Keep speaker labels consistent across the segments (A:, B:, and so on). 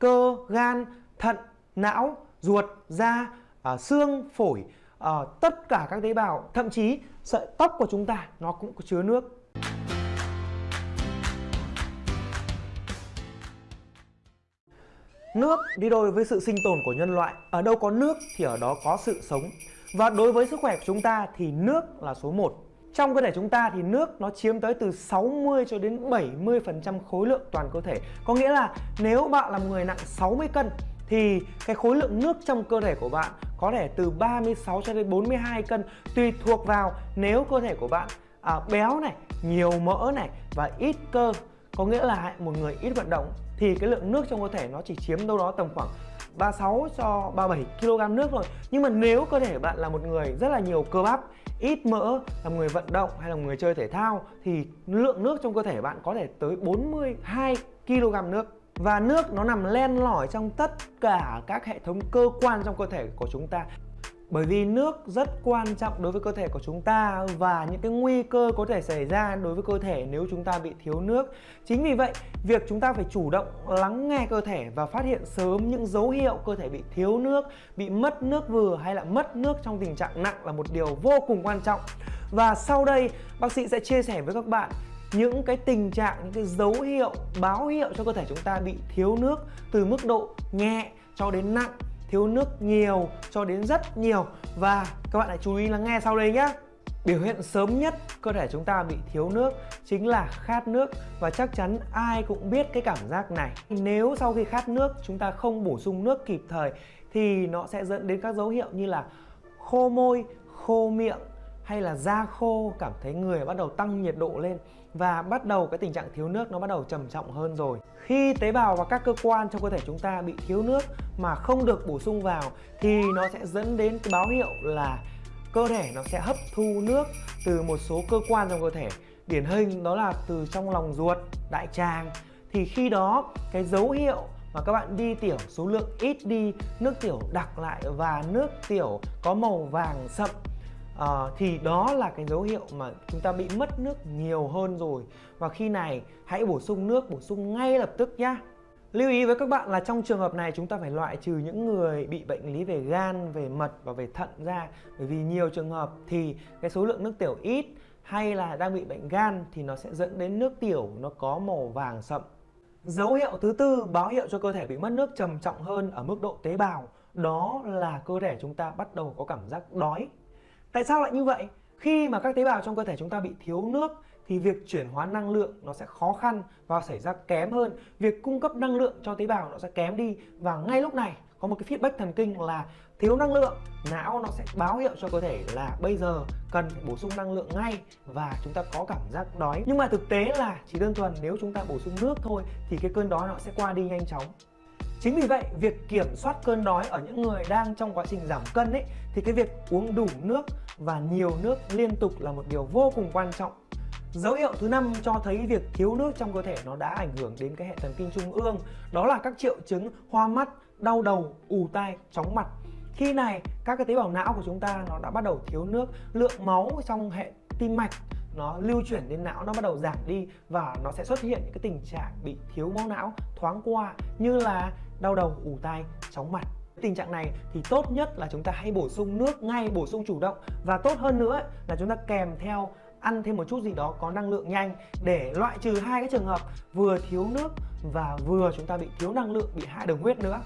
A: cơ, gan, thận, não, ruột, da, à, xương, phổi, à, tất cả các tế bào, thậm chí sợi tóc của chúng ta nó cũng có chứa nước. Nước đi đôi với sự sinh tồn của nhân loại. Ở đâu có nước thì ở đó có sự sống. Và đối với sức khỏe của chúng ta thì nước là số 1. Trong cơ thể chúng ta thì nước nó chiếm tới từ 60 cho đến 70% khối lượng toàn cơ thể. Có nghĩa là nếu bạn là một người nặng 60 cân thì cái khối lượng nước trong cơ thể của bạn có thể từ 36 cho đến 42 cân tùy thuộc vào nếu cơ thể của bạn à, béo này, nhiều mỡ này và ít cơ có nghĩa là một người ít vận động thì cái lượng nước trong cơ thể nó chỉ chiếm đâu đó tầm khoảng 36 cho 37 kg nước rồi. Nhưng mà nếu cơ thể bạn là một người rất là nhiều cơ bắp Ít mỡ, là một người vận động hay là một người chơi thể thao Thì lượng nước trong cơ thể bạn có thể tới 42 kg nước. Và nước nó nằm len lỏi trong tất cả các hệ thống cơ quan trong cơ thể của chúng ta bởi vì nước rất quan trọng đối với cơ thể của chúng ta và những cái nguy cơ có thể xảy ra đối với cơ thể nếu chúng ta bị thiếu nước. Chính vì vậy, việc chúng ta phải chủ động lắng nghe cơ thể và phát hiện sớm những dấu hiệu cơ thể bị thiếu nước, bị mất nước vừa hay là mất nước trong tình trạng nặng là một điều vô cùng quan trọng. Và sau đây, bác sĩ sẽ chia sẻ với các bạn những cái tình trạng, những cái dấu hiệu, báo hiệu cho cơ thể chúng ta bị thiếu nước từ mức độ nhẹ cho đến nặng thiếu nước nhiều cho đến rất nhiều. Và các bạn hãy chú ý lắng nghe sau đây nhé Biểu hiện sớm nhất cơ thể chúng ta bị thiếu nước chính là khát nước. Và chắc chắn ai cũng biết cái cảm giác này. Nếu sau khi khát nước chúng ta không bổ sung nước kịp thời thì nó sẽ dẫn đến các dấu hiệu như là khô môi, khô miệng, hay là da khô, cảm thấy người bắt đầu tăng nhiệt độ lên và bắt đầu cái tình trạng thiếu nước nó bắt đầu trầm trọng hơn rồi. Khi tế bào và các cơ quan trong cơ thể chúng ta bị thiếu nước mà không được bổ sung vào thì nó sẽ dẫn đến cái báo hiệu là cơ thể nó sẽ hấp thu nước từ một số cơ quan trong cơ thể. Điển hình đó là từ trong lòng ruột, đại tràng. Thì khi đó, cái dấu hiệu mà các bạn đi tiểu, số lượng ít đi, nước tiểu đặc lại và nước tiểu có màu vàng sậm à, thì đó là cái dấu hiệu mà chúng ta bị mất nước nhiều hơn rồi. Và khi này hãy bổ sung nước bổ sung ngay lập tức nhá. Lưu ý với các bạn là trong trường hợp này chúng ta phải loại trừ những người bị bệnh lý về gan, về mật và về thận ra. Bởi vì nhiều trường hợp thì cái số lượng nước tiểu ít hay là đang bị bệnh gan thì nó sẽ dẫn đến nước tiểu nó có màu vàng sậm. Dấu hiệu thứ tư báo hiệu cho cơ thể bị mất nước trầm trọng hơn ở mức độ tế bào. Đó là cơ thể chúng ta bắt đầu có cảm giác đói. Tại sao lại như vậy? Khi mà các tế bào trong cơ thể chúng ta bị thiếu nước, thì việc chuyển hóa năng lượng nó sẽ khó khăn và xảy ra kém hơn. Việc cung cấp năng lượng cho tế bào nó sẽ kém đi và ngay lúc này, có một cái feedback thần kinh là thiếu năng lượng, não nó sẽ báo hiệu cho cơ thể là bây giờ cần phải bổ sung năng lượng ngay và chúng ta có cảm giác đói nhưng mà thực tế là chỉ đơn thuần nếu chúng ta bổ sung nước thôi, thì cái cơn đói nó sẽ qua đi nhanh chóng Chính vì vậy, việc kiểm soát cơn đói ở những người đang trong quá trình giảm cân ấy thì cái việc uống đủ nước và nhiều nước liên tục là một điều vô cùng quan trọng. Dấu hiệu thứ năm cho thấy việc thiếu nước trong cơ thể nó đã ảnh hưởng đến cái hệ thần kinh trung ương Đó là các triệu chứng hoa mắt, đau đầu, ù tai, chóng mặt Khi này các cái tế bào não của chúng ta nó đã bắt đầu thiếu nước Lượng máu trong hệ tim mạch nó lưu chuyển đến não nó bắt đầu giảm đi và nó sẽ xuất hiện những cái tình trạng bị thiếu máu não thoáng qua như là đau đầu, ù tai, chóng mặt. Tình trạng này thì tốt nhất là chúng ta hãy bổ sung nước ngay, bổ sung chủ động. Và tốt hơn nữa là chúng ta kèm theo ăn thêm một chút gì đó có năng lượng nhanh để loại trừ hai cái trường hợp vừa thiếu nước và vừa chúng ta bị thiếu năng lượng, bị hạ đường huyết nữa.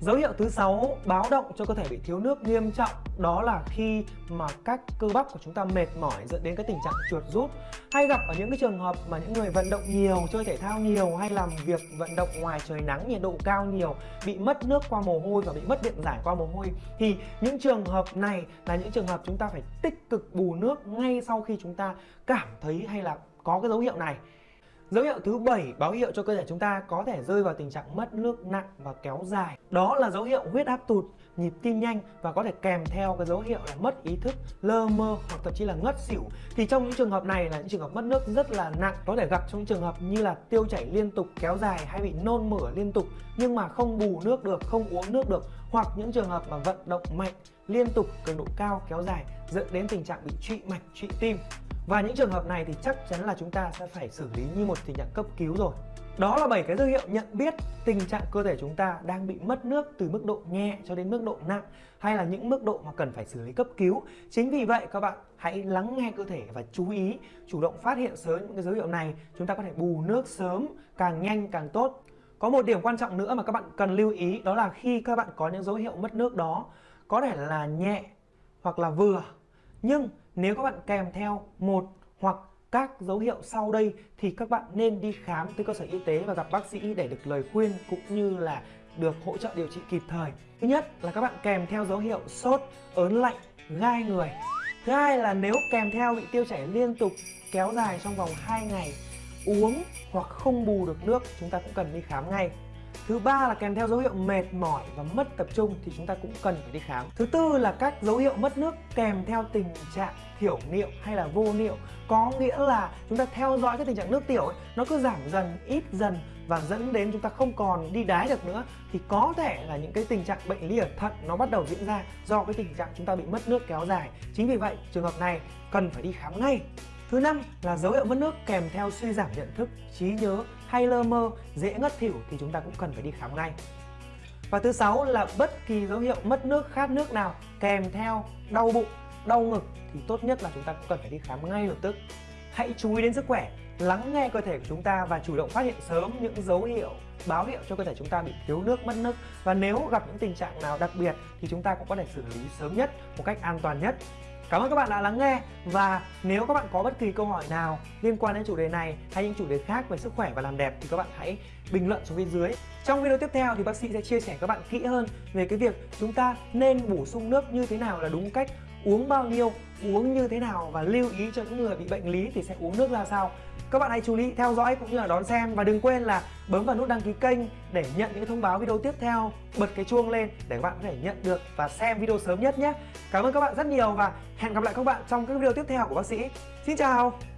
A: Dấu hiệu thứ sáu báo động cho cơ thể bị thiếu nước nghiêm trọng. Đó là khi mà các cơ bắp của chúng ta mệt mỏi dẫn đến cái tình trạng chuột rút. Hay gặp ở những cái trường hợp mà những người vận động nhiều, chơi thể thao nhiều hay làm việc vận động ngoài trời nắng nhiệt độ cao nhiều bị mất nước qua mồ hôi và bị mất điện giải qua mồ hôi thì những trường hợp này là những trường hợp chúng ta phải tích cực bù nước ngay sau khi chúng ta cảm thấy hay là có cái dấu hiệu này. Dấu hiệu thứ bảy báo hiệu cho cơ thể chúng ta có thể rơi vào tình trạng mất nước nặng và kéo dài. Đó là dấu hiệu huyết áp tụt, nhịp tim nhanh và có thể kèm theo cái dấu hiệu là mất ý thức, lơ mơ hoặc thậm chí là ngất xỉu. Thì trong những trường hợp này là những trường hợp mất nước rất là nặng, có thể gặp trong trường hợp như là tiêu chảy liên tục kéo dài hay bị nôn mửa liên tục nhưng mà không bù nước được, không uống nước được hoặc những trường hợp mà vận động mạnh liên tục cường độ cao kéo dài dẫn đến tình trạng bị trụy mạch, trụy tim. Và những trường hợp này thì chắc chắn là chúng ta sẽ phải xử lý như một tình trạng cấp cứu rồi Đó là 7 cái dấu hiệu nhận biết tình trạng cơ thể chúng ta đang bị mất nước từ mức độ nhẹ cho đến mức độ nặng hay là những mức độ mà cần phải xử lý cấp cứu. Chính vì vậy các bạn hãy lắng nghe cơ thể và chú ý, chủ động phát hiện sớm những cái dấu hiệu này, chúng ta có thể bù nước sớm, càng nhanh càng tốt. Có một điểm quan trọng nữa mà các bạn cần lưu ý đó là khi các bạn có những dấu hiệu mất nước đó có thể là nhẹ hoặc là vừa nhưng nếu các bạn kèm theo một hoặc các dấu hiệu sau đây thì các bạn nên đi khám tới cơ sở y tế và gặp bác sĩ để được lời khuyên cũng như là được hỗ trợ điều trị kịp thời. Thứ nhất là các bạn kèm theo dấu hiệu sốt, ớn lạnh, gai người. Thứ hai là nếu kèm theo bị tiêu chảy liên tục kéo dài trong vòng 2 ngày, uống hoặc không bù được nước chúng ta cũng cần đi khám ngay. Thứ ba là kèm theo dấu hiệu mệt mỏi và mất tập trung thì chúng ta cũng cần phải đi khám. Thứ tư là các dấu hiệu mất nước kèm theo tình trạng thiểu niệu hay là vô niệu có nghĩa là chúng ta theo dõi cái tình trạng nước tiểu ấy, nó cứ giảm dần ít dần và dẫn đến chúng ta không còn đi đái được nữa thì có thể là những cái tình trạng bệnh lý ở thận nó bắt đầu diễn ra do cái tình trạng chúng ta bị mất nước kéo dài. Chính vì vậy trường hợp này cần phải đi khám ngay. Thứ năm là dấu hiệu mất nước kèm theo suy giảm nhận thức, trí nhớ hay lơ mơ, dễ ngất thỉu thì chúng ta cũng cần phải đi khám ngay. Và thứ sáu là bất kỳ dấu hiệu mất nước, khát nước nào kèm theo đau bụng, đau ngực thì tốt nhất là chúng ta cũng cần phải đi khám ngay lập tức. Hãy chú ý đến sức khỏe, lắng nghe cơ thể của chúng ta và chủ động phát hiện sớm những dấu hiệu báo hiệu cho cơ thể chúng ta bị thiếu nước, mất nước và nếu gặp những tình trạng nào đặc biệt thì chúng ta cũng có thể xử lý sớm nhất một cách an toàn nhất. Cảm ơn các bạn đã lắng nghe và nếu các bạn có bất kỳ câu hỏi nào liên quan đến chủ đề này hay những chủ đề khác về sức khỏe và làm đẹp thì các bạn hãy bình luận xuống bên dưới. Trong video tiếp theo thì bác sĩ sẽ chia sẻ các bạn kỹ hơn về cái việc chúng ta nên bổ sung nước như thế nào là đúng cách, uống bao nhiêu, uống như thế nào và lưu ý cho những người bị bệnh lý thì sẽ uống nước ra sao. Các bạn hãy chú ý theo dõi cũng như là đón xem và đừng quên là bấm vào nút đăng ký kênh để nhận những thông báo video tiếp theo, bật cái chuông lên để các bạn có thể nhận được và xem video sớm nhất nhé. Cảm ơn các bạn rất nhiều và hẹn gặp lại các bạn trong các video tiếp theo của bác sĩ. Xin chào!